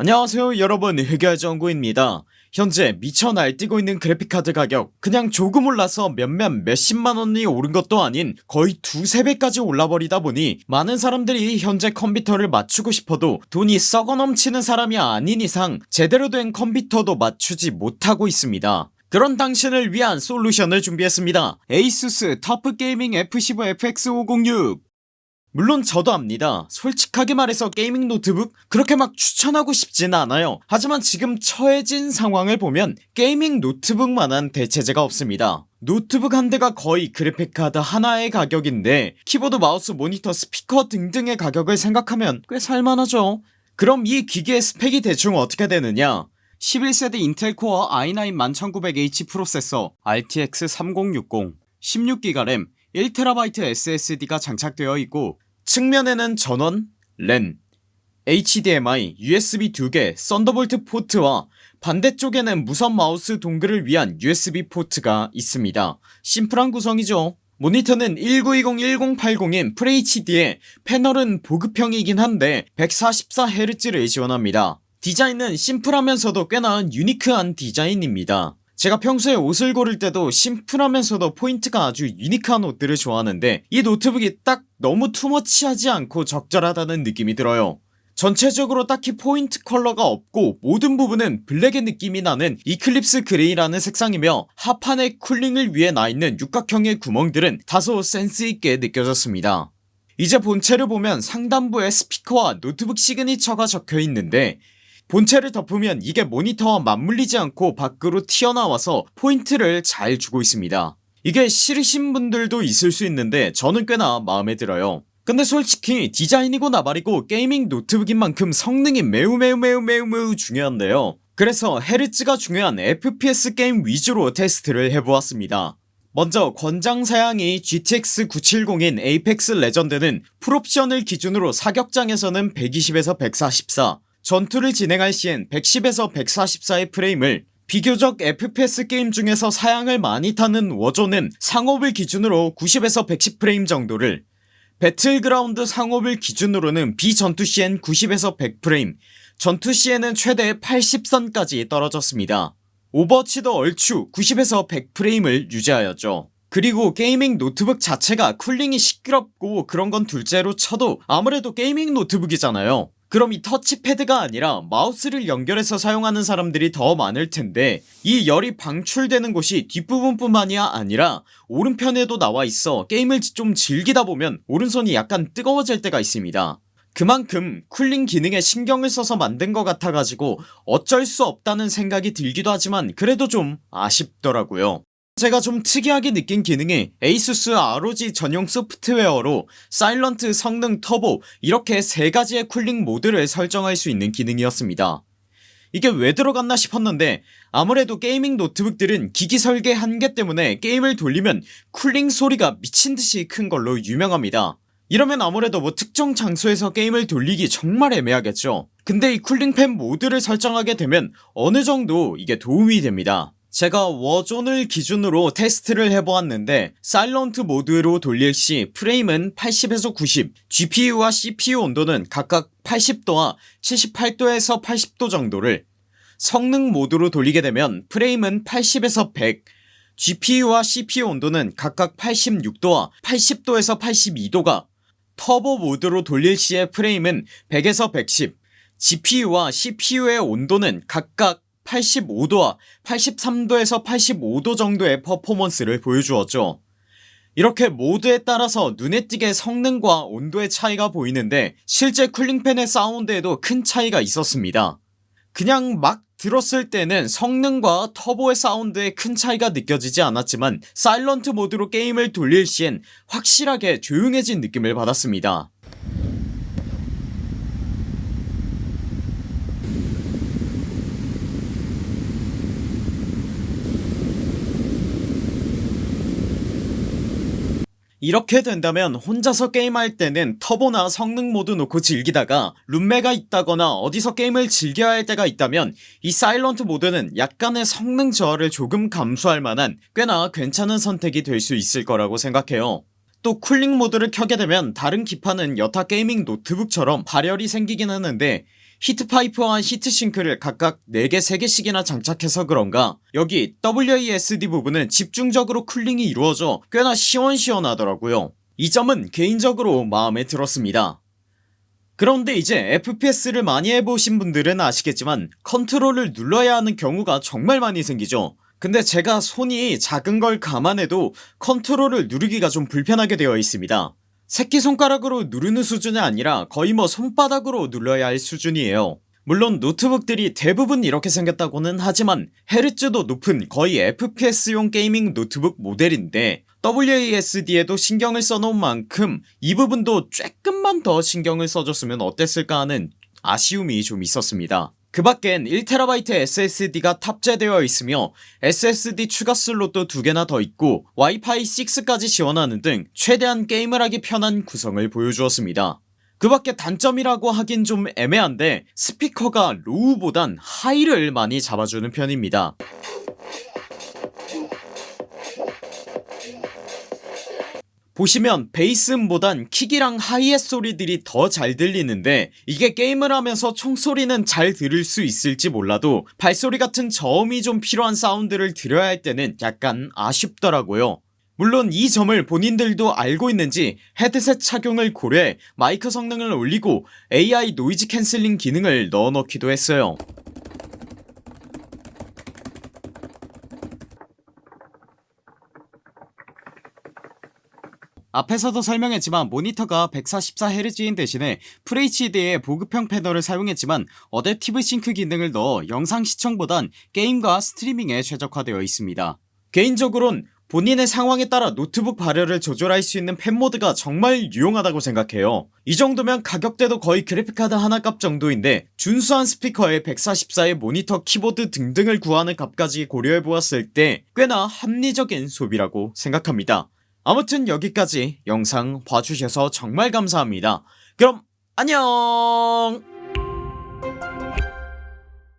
안녕하세요 여러분. 흑열정구입니다. 현재 미쳐 날뛰고 있는 그래픽카드 가격 그냥 조금 올라서 몇몇 몇십만원이 오른 것도 아닌 거의 두세배까지 올라버리다 보니 많은 사람들이 현재 컴퓨터를 맞추고 싶어도 돈이 썩어 넘치는 사람이 아닌 이상 제대로 된 컴퓨터도 맞추지 못하고 있습니다. 그런 당신을 위한 솔루션을 준비했습니다. 에이수스 터프게이밍 F15 FX506 물론 저도 압니다. 솔직하게 말해서 gaming 노트북 그렇게 막 추천하고 싶진 않아요. 하지만 지금 처해진 상황을 보면 gaming 노트북만한 대체제가 없습니다. 노트북 한 대가 거의 그래픽카드 하나의 가격인데 키보드 마우스 모니터 스피커 등등의 가격을 생각하면 꽤 살만하죠. 그럼 이 기기의 스펙이 대충 어떻게 되느냐? 11세대 Intel Core i9 11900H 프로세서 RTX 3060 16기가 램 1TB SSD가 장착되어 있고 측면에는 전원, 랜, HDMI, USB 2개, Thunderbolt 포트와 반대쪽에는 무선 마우스 dongle을 위한 USB 포트가 있습니다. 심플한 구성이죠. 모니터는 1920-1080인 FHD에 패널은 보급형이긴 한데 144Hz를 지원합니다. 디자인은 심플하면서도 꽤나 unique한 디자인입니다 제가 평소에 옷을 고를 때도 심플하면서도 포인트가 아주 unique한 옷들을 좋아하는데 이 노트북이 딱 너무 too much하지 않고 적절하다는 느낌이 들어요. 전체적으로 딱히 포인트 컬러가 없고 모든 부분은 블랙의 느낌이 나는 Eclipse Gray라는 색상이며 하판의 cooling을 위해 나있는 육각형의 구멍들은 다소 센스있게 느껴졌습니다. 이제 본체를 보면 상단부에 스피커와 노트북 signature가 적혀있는데 본체를 덮으면 이게 모니터와 맞물리지 않고 밖으로 튀어나와서 포인트를 잘 주고 있습니다. 이게 싫으신 분들도 있을 수 있는데 저는 꽤나 마음에 들어요. 근데 솔직히 디자인이고 나발이고 gaming 노트북인 만큼 성능이 매우 매우 매우 매우 매우 중요한데요. 그래서 헤르츠가 중요한 FPS 게임 위주로 테스트를 해보았습니다. 먼저 권장 사양이 GTX 970인 Apex Legend는 full option을 기준으로 사격장에서는 120에서 144 전투를 진행할 시엔 110에서 144의 프레임을 비교적 FPS 게임 중에서 사양을 많이 타는 Warzone은 상옵을 기준으로 90에서 110프레임 정도를 배틀그라운드 상옵을 기준으로는 비전투 시엔 90에서 100프레임 전투 시에는 최대 80선까지 떨어졌습니다. Overwatch도 얼추 90에서 100프레임을 유지하였죠. 그리고 gaming 노트북 자체가 cooling이 시끄럽고 그런건 둘째로 쳐도 아무래도 gaming 노트북이잖아요 그럼 이 touchpad가 아니라 마우스를 연결해서 사용하는 사람들이 더 많을텐데 이 열이 방출되는 곳이 뒷부분뿐만이 아니라 오른편에도 나와 있어. 게임을 좀 즐기다 보면 오른손이 약간 뜨거워질 때가 있습니다. 그만큼 cooling 기능에 신경을 써서 만든 것 같아가지고 어쩔 수 없다는 생각이 들기도 하지만 그래도 좀 아쉽더라고요 제가 좀 특이하게 느낀 기능이 ASUS ROG 전용 소프트웨어로 silent 성능 터보 이렇게 세가지의 cooling 모드를 설정할 수 있는 기능이었습니다. 이게 왜 들어갔나 싶었는데 아무래도 gaming 노트북들은 기기 설계 한계 때문에 게임을 돌리면 cooling 소리가 미친듯이 큰 걸로 유명합니다. 이러면 아무래도 뭐 특정 장소에서 게임을 돌리기 정말 애매하겠죠. 근데 이 cooling fan 모드를 설정하게 되면 어느정도 이게 도움이 됩니다 제가 Warzone을 기준으로 테스트를 해보았는데 silent 모드로 돌릴시 프레임은 80에서 90 GPU와 CPU 온도는 각각 80도와 78도에서 80도 정도를 성능 모드로 돌리게 되면 프레임은 80에서 100 GPU와 CPU 온도는 각각 86도와 80도에서 82도가 터보 모드로 돌릴 시의 프레임은 100에서 110 GPU와 CPU의 온도는 각각 85도와 83도에서 85도 정도의 퍼포먼스를 보여주었죠. 이렇게 모드에 따라서 눈에 띄게 성능과 온도의 차이가 보이는데 실제 쿨링팬의 사운드에도 큰 차이가 있었습니다. 그냥 막 들었을 때는 성능과 터보의 사운드에 큰 차이가 느껴지지 않았지만 사일런트 모드로 게임을 돌릴 시엔 확실하게 조용해진 느낌을 받았습니다 이렇게 된다면 혼자서 게임할 때는 turbo나 성능 모드 놓고 즐기다가 룸메가 있다거나 어디서 게임을 즐겨야 할 때가 있다면 이 silent 모드는 약간의 성능 저하를 조금 감수할 만한 꽤나 괜찮은 선택이 될 수 있을 거라고 생각해요. 또 cooling 모드를 켜게 되면 다른 기판은 여타 gaming 노트북처럼 발열이 생기긴 하는데 히트파이프와 히트싱크를 각각 4개 3개씩이나 장착해서 그런가? 여기 WASD 부분은 집중적으로 cooling이 이루어져 꽤나 시원시원하더라고요. 이 점은 개인적으로 마음에 들었습니다. 그런데 이제 FPS를 많이 해보신 분들은 아시겠지만 컨트롤을 눌러야 하는 경우가 정말 많이 생기죠. 근데 제가 손이 작은 걸 감안해도 컨트롤을 누르기가 좀 불편하게 되어 있습니다 새끼손가락으로 누르는 수준이 아니라 거의 뭐 손바닥으로 눌러야 할 수준이에요. 물론 노트북들이 대부분 이렇게 생겼다고는 하지만 헤르츠도 높은 거의 FPS용 gaming 노트북 모델인데 WASD에도 신경을 써놓은 만큼 이 부분도 조금만 더 신경을 써줬으면 어땠을까 하는 아쉬움이 좀 있었습니다 그 밖엔 1TB SSD가 탑재되어 있으며 SSD 추가 슬롯도 두개나 더 있고 와이파이 6까지 지원하는 등 최대한 게임을 하기 편한 구성을 보여주었습니다. 그 밖에 단점이라고 하긴 좀 애매한데 스피커가 low보단 high를 많이 잡아주는 편입니다 보시면 베이스음보단 킥이랑 하이햇 소리들이 더 잘 들리는데 이게 게임을 하면서 총소리는 잘 들을 수 있을지 몰라도 발소리 같은 저음이 좀 필요한 사운드를 들어야 할 때는 약간 아쉽더라고요. 물론 이 점을 본인들도 알고 있는지 헤드셋 착용을 고려해 마이크 성능을 올리고 AI noise canceling 기능을 넣어넣기도 했어요 앞에서도 설명했지만 모니터가 144Hz인 대신에 FHD의 보급형 패널을 사용했지만 Adaptive Sync 기능을 넣어 영상 시청보단 게임과 스트리밍에 최적화되어 있습니다. 개인적으론 본인의 상황에 따라 노트북 발열을 조절할 수 있는 팬모드가 정말 유용하다고 생각해요. 이 정도면 가격대도 거의 그래픽카드 하나 값 정도인데 준수한 스피커에 144의 모니터 키보드 등등을 구하는 값까지 고려해보았을 때 꽤나 합리적인 소비라고 생각합니다 아무튼 여기까지 영상 봐주셔서 정말 감사합니다. 그럼 안녕